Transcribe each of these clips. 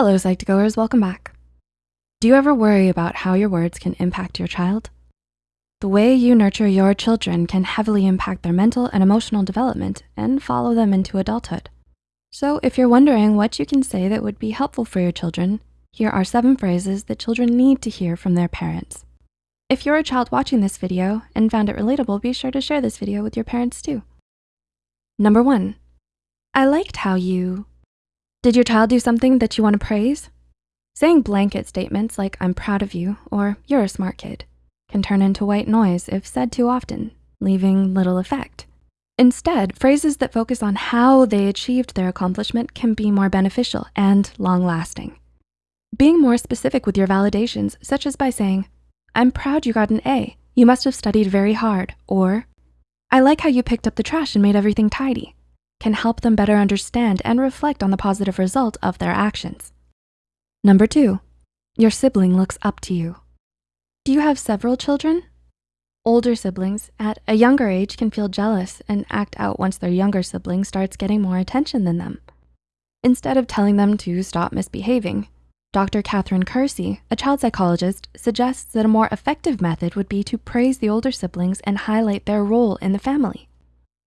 Hello, Psych2Goers, welcome back. Do you ever worry about how your words can impact your child? The way you nurture your children can heavily impact their mental and emotional development and follow them into adulthood. So if you're wondering what you can say that would be helpful for your children, here are seven phrases that children need to hear from their parents. If you're a child watching this video and found it relatable, be sure to share this video with your parents too. Number one, I liked how you. Did your child do something that you wanna praise? Saying blanket statements like, I'm proud of you, or you're a smart kid, can turn into white noise if said too often, leaving little effect. Instead, phrases that focus on how they achieved their accomplishment can be more beneficial and long-lasting. Being more specific with your validations, such as by saying, I'm proud you got an A. You must have studied very hard. Or, I like how you picked up the trash and made everything tidy, can help them better understand and reflect on the positive result of their actions. Number two, your sibling looks up to you. Do you have several children? Older siblings at a younger age can feel jealous and act out once their younger sibling starts getting more attention than them. Instead of telling them to stop misbehaving, Dr. Katherine Kersey, a child psychologist, suggests that a more effective method would be to praise the older siblings and highlight their role in the family.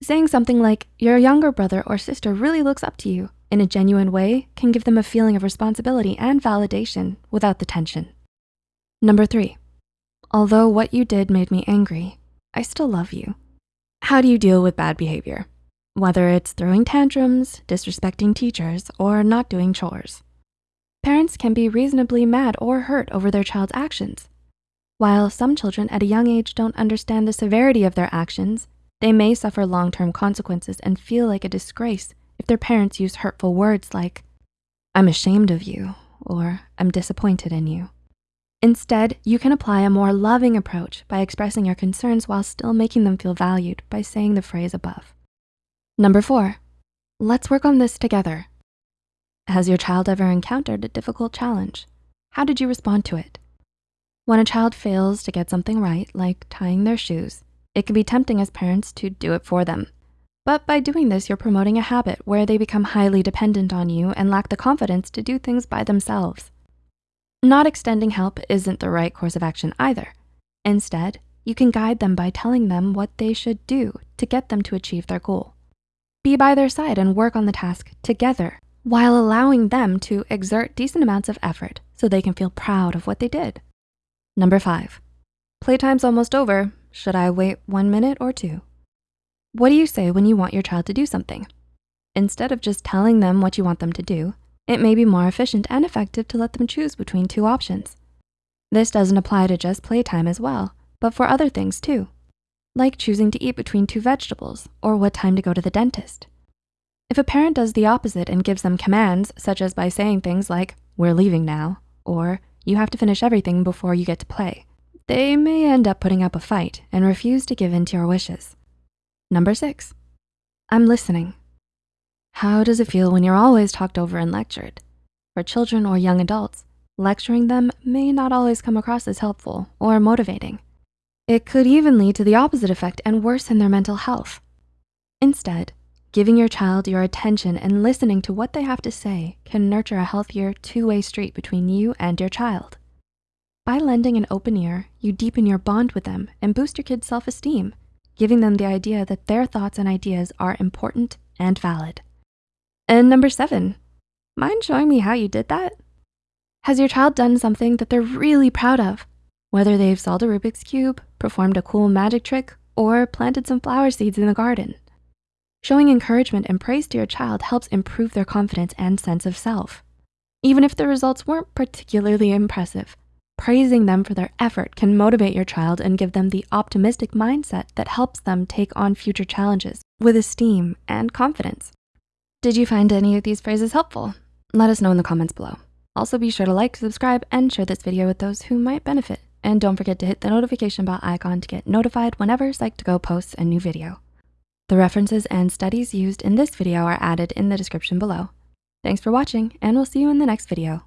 Saying something like, your younger brother or sister really looks up to you in a genuine way can give them a feeling of responsibility and validation without the tension. Number three, although what you did made me angry, I still love you. How do you deal with bad behavior? Whether it's throwing tantrums, disrespecting teachers, or not doing chores. Parents can be reasonably mad or hurt over their child's actions. While some children at a young age don't understand the severity of their actions, they may suffer long-term consequences and feel like a disgrace if their parents use hurtful words like, I'm ashamed of you, or I'm disappointed in you. Instead, you can apply a more loving approach by expressing your concerns while still making them feel valued by saying the phrase above. Number four, let's work on this together. Has your child ever encountered a difficult challenge? How did you respond to it? When a child fails to get something right, like tying their shoes, it can be tempting as parents to do it for them. But by doing this, you're promoting a habit where they become highly dependent on you and lack the confidence to do things by themselves. Not extending help isn't the right course of action either. Instead, you can guide them by telling them what they should do to get them to achieve their goal. Be by their side and work on the task together while allowing them to exert decent amounts of effort so they can feel proud of what they did. Number five, playtime's almost over. Should I wait one minute or two? What do you say when you want your child to do something? Instead of just telling them what you want them to do, it may be more efficient and effective to let them choose between two options. This doesn't apply to just playtime as well, but for other things too, like choosing to eat between two vegetables or what time to go to the dentist. If a parent does the opposite and gives them commands, such as by saying things like, we're leaving now, or you have to finish everything before you get to play, they may end up putting up a fight and refuse to give in to your wishes. Number six, I'm listening. How does it feel when you're always talked over and lectured? For children or young adults, lecturing them may not always come across as helpful or motivating. It could even lead to the opposite effect and worsen their mental health. Instead, Giving your child your attention and listening to what they have to say can nurture a healthier two-way street between you and your child. By lending an open ear, you deepen your bond with them and boost your kid's self-esteem, giving them the idea that their thoughts and ideas are important and valid. And number seven, mind showing me how you did that? Has your child done something that they're really proud of? Whether they've solved a Rubik's Cube, performed a cool magic trick, or planted some flower seeds in the garden. Showing encouragement and praise to your child helps improve their confidence and sense of self. Even if the results weren't particularly impressive, praising them for their effort can motivate your child and give them the optimistic mindset that helps them take on future challenges with esteem and confidence. Did you find any of these phrases helpful? Let us know in the comments below. Also be sure to like, subscribe, and share this video with those who might benefit. And don't forget to hit the notification bell icon to get notified whenever Psych2Go posts a new video. The references and studies used in this video are added in the description below. Thanks for watching, and we'll see you in the next video.